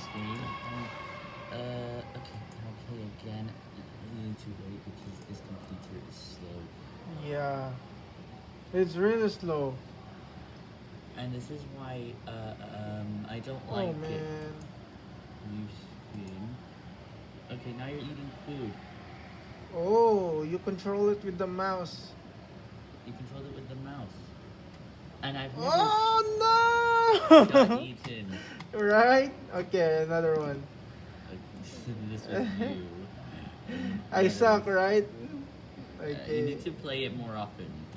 this game. Um, uh, okay, I'll play again. You need to wait because this computer is slow. Yeah. It's really slow. And this is why uh, um, I don't Oh like it. man. New screen. Okay, now you're eating food. Oh, you control it with the mouse. You control it with the mouse. And I've never Oh got no! eaten. Right? Okay, another one. this you. I suck, right? Uh, you need to play it more often.